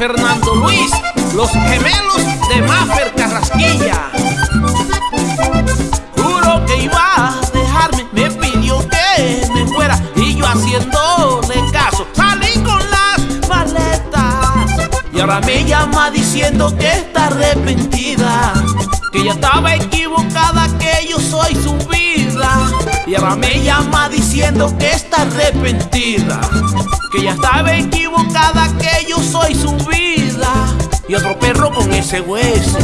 Fernando Luis, los gemelos de Maffer Carrasquilla. Juro que iba a dejarme, me pidió que me fuera y yo haciéndole caso salí con las maletas. Y ahora me llama diciendo que está arrepentida, que ya estaba equivocada, que yo soy su vida. Y ahora me llama diciendo que está arrepentida, que ya estaba equivocada, que yo soy su vida. Y otro perro con ese hueso.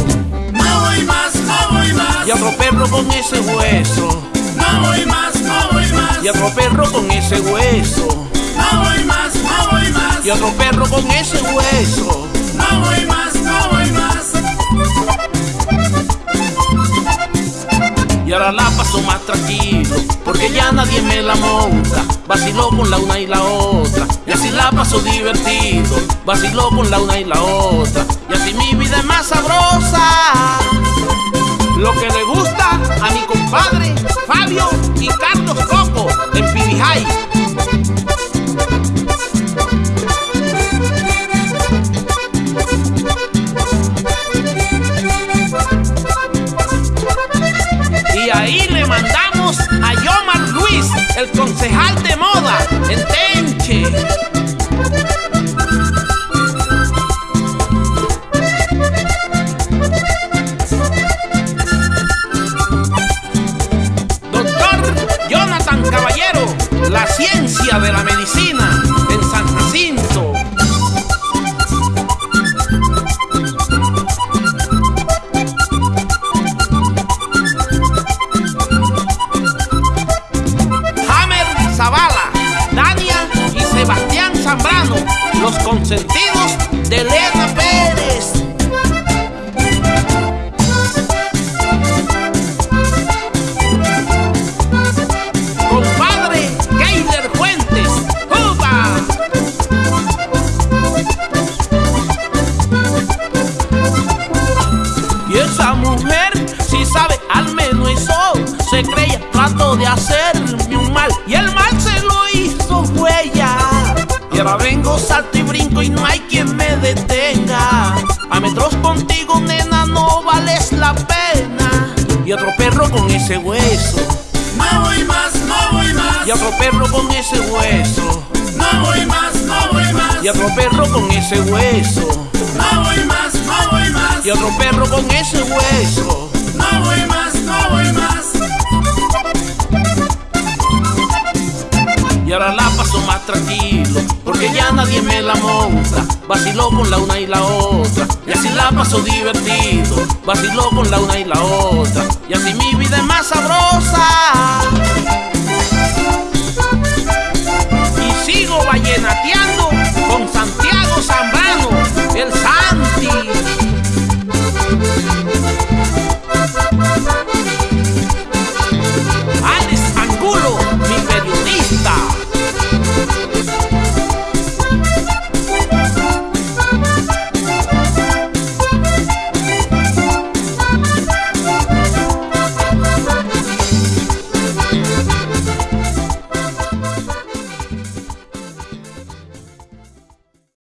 No voy más, no voy más. Y otro perro con ese hueso. No voy más, no voy más. Y otro perro con ese hueso. No voy más, no voy más. Y otro perro con ese hueso. No voy más, no voy más. Ahora la paso más tranquilo, porque ya nadie me la monta. Vaciló con la una y la otra, y así la paso divertido. Vaciló con la una y la otra, y así mi vida es más sabrosa. A Yomar Luis, el concejal de moda en Tenche. Doctor Jonathan Caballero, la ciencia de la medicina consentidos de Elena Pérez. Compadre Keiler Fuentes, ¡Upa! Y esa mujer, si sabe al menos eso, se creía, trató de hacerme un mal y el mal Y ahora vengo, salto y brinco y no hay quien me detenga. A metros contigo, nena, no vales la pena. Y otro perro con ese hueso. No voy más, no voy más. Y otro perro con ese hueso. No voy más, no voy más. Y otro perro con ese hueso. No voy más, no voy más. Y otro perro con ese hueso. No voy más, no voy más. Y ahora la paso más tranquilo, porque ya nadie me la monta. Vaciló con la una y la otra, y así la paso divertido. Vaciló con la una y la otra, y así mi vida es más sabrosa.